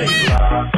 Yeah.